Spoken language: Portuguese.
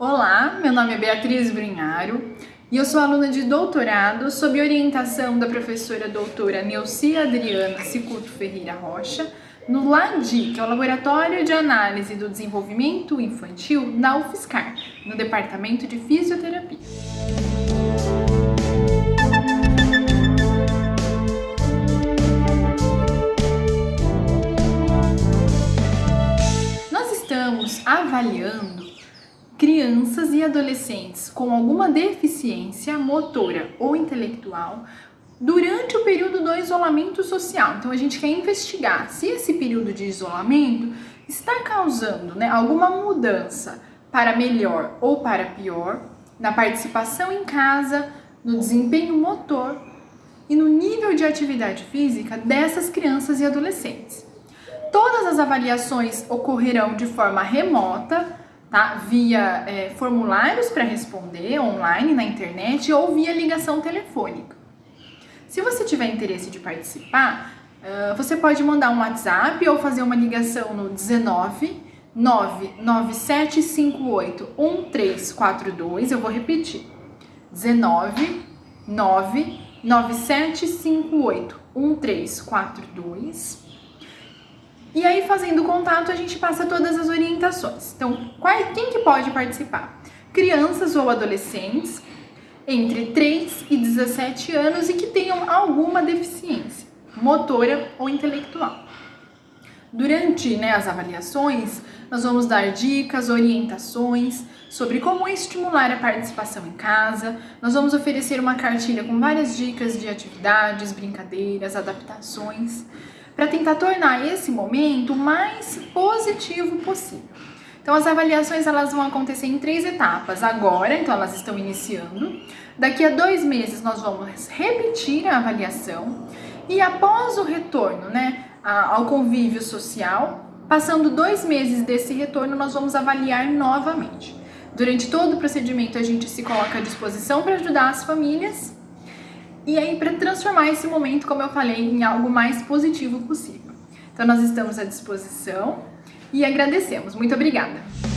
Olá, meu nome é Beatriz Brunharo e eu sou aluna de doutorado sob orientação da professora doutora Neuci Adriana Cicuto Ferreira Rocha no LADI, que é o Laboratório de Análise do Desenvolvimento Infantil da UFSCar, no Departamento de Fisioterapia. Nós estamos avaliando crianças e adolescentes com alguma deficiência motora ou intelectual durante o período do isolamento social. Então a gente quer investigar se esse período de isolamento está causando né, alguma mudança para melhor ou para pior na participação em casa, no desempenho motor e no nível de atividade física dessas crianças e adolescentes. Todas as avaliações ocorrerão de forma remota tá? via é, formulários para responder online na internet ou via ligação telefônica. Se você tiver interesse de participar, uh, você pode mandar um WhatsApp ou fazer uma ligação no 19 99758 1342. Eu vou repetir: 19 99758 1342 e aí, fazendo contato, a gente passa todas as orientações. Então, qual, quem que pode participar? Crianças ou adolescentes entre 3 e 17 anos e que tenham alguma deficiência motora ou intelectual. Durante né, as avaliações, nós vamos dar dicas, orientações sobre como estimular a participação em casa. Nós vamos oferecer uma cartilha com várias dicas de atividades, brincadeiras, adaptações para tentar tornar esse momento o mais positivo possível. Então as avaliações elas vão acontecer em três etapas. Agora, então elas estão iniciando. Daqui a dois meses nós vamos repetir a avaliação e após o retorno, né, ao convívio social, passando dois meses desse retorno, nós vamos avaliar novamente. Durante todo o procedimento a gente se coloca à disposição para ajudar as famílias e aí para transformar esse momento, como eu falei, em algo mais positivo possível. Então nós estamos à disposição e agradecemos. Muito obrigada!